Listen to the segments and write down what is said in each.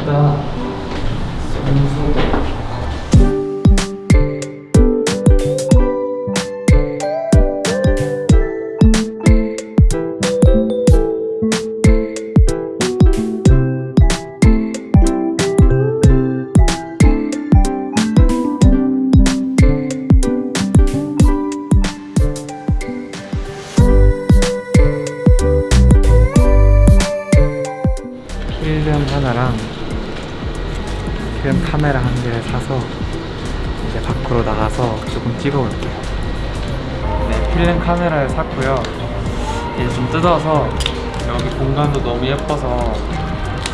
예쁘다. 성수도. 필름 하나랑 필름 카메라 한 개를 사서 이제 밖으로 나가서 조금 찍어볼게요. 네, 필름 카메라를 샀고요. 이제 좀 뜯어서 여기 공간도 너무 예뻐서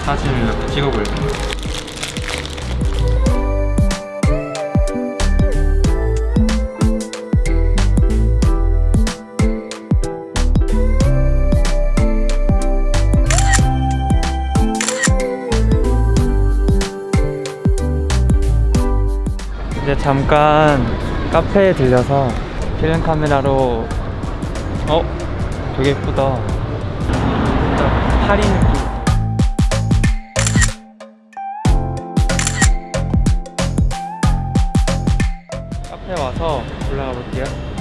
사진을 이렇게 찍어볼게요. 잠깐 카페에 들려서 필름 카메라로. 어? 되게 예쁘다. 파리 느낌 카페 와서 올라가 볼게요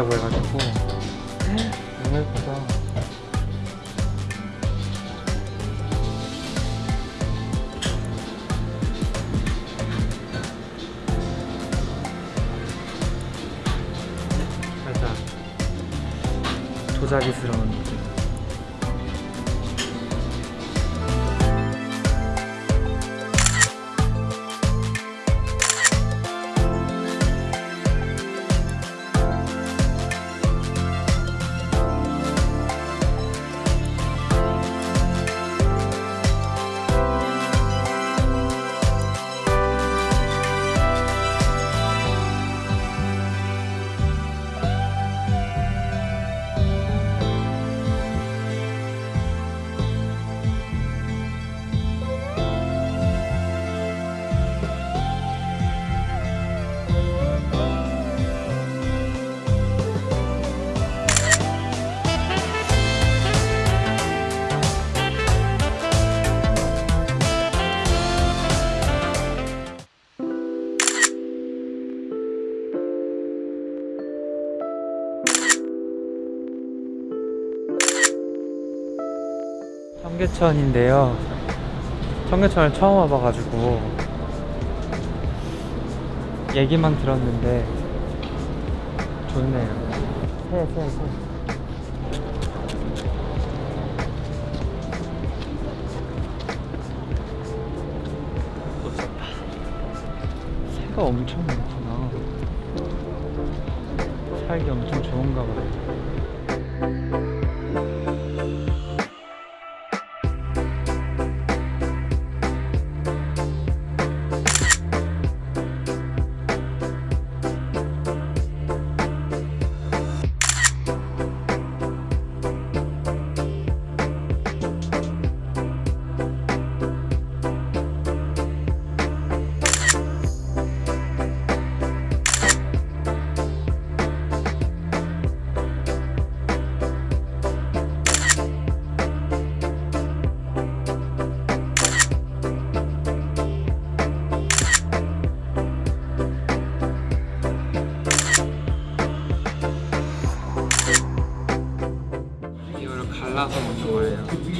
있다고 해가지고. 너무 예쁘다 살짝 도자기스러운 느낌 청계천인데요. 청계천을 처음 와봐가지고 얘기만 들었는데 좋네요. 새, 새, 새. 엄청 많구나. 살기 엄청 좋은가 봐요.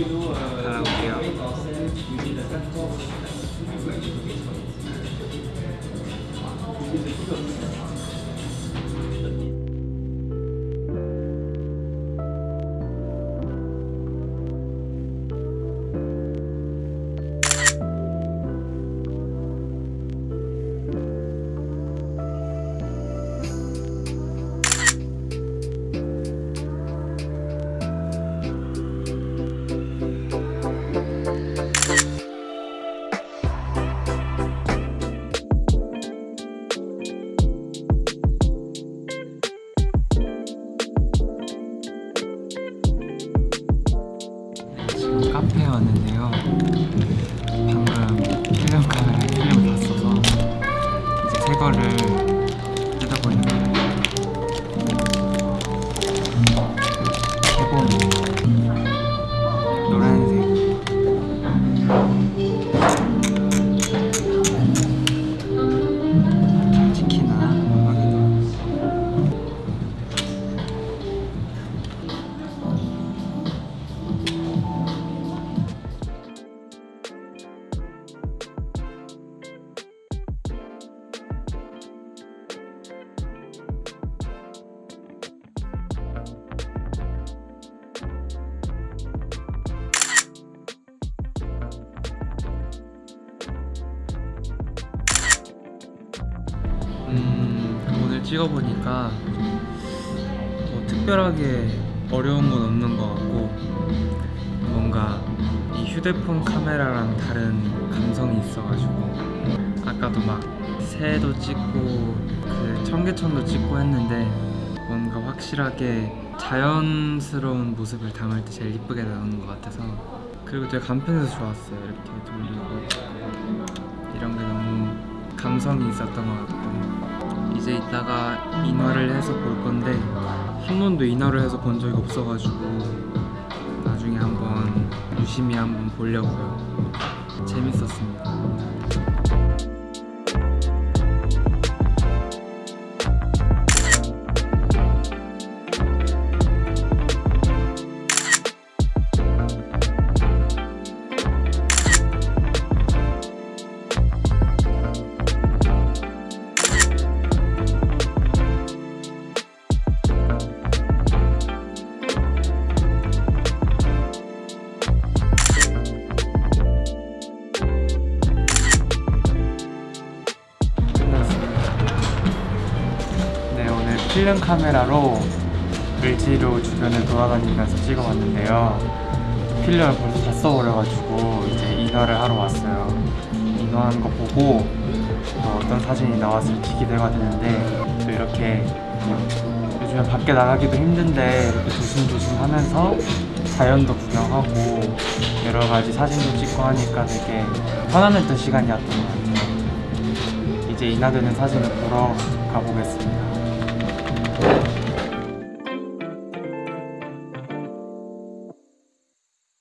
Ah, okay. Ah. 찍어보니까 뭐 특별하게 어려운 건 없는 것 같고 뭔가 이 휴대폰 카메라랑 다른 감성이 있어가지고 아까도 막 새도 찍고 그 청계천도 찍고 했는데 뭔가 확실하게 자연스러운 모습을 담을 때 제일 이쁘게 나오는 것 같아서 그리고 되게 간편해서 좋았어요. 이렇게 돌리고 이런 게 너무 감성이 있었던 것 같고 이제 이따가 인화를 해서 볼 건데 한 번도 인화를 해서 본 적이 없어가지고 나중에 한번 유심히 한번 보려고요. 재밌었습니다 필름 카메라로 을지로 주변을 돌아다니면서 찍어봤는데요. 필름을 벌써 다 써버려가지고 이제 인화를 하러 왔어요. 인화한 거 보고 또 어떤 사진이 나왔을지 기대가 되는데 또 이렇게 요즘에 밖에 나가기도 힘든데 이렇게 조심조심 하면서 자연도 구경하고 여러 가지 사진도 찍고 하니까 되게 편안했던 시간이었던 것 같아요. 이제 인화되는 사진을 보러 가보겠습니다 Thank you.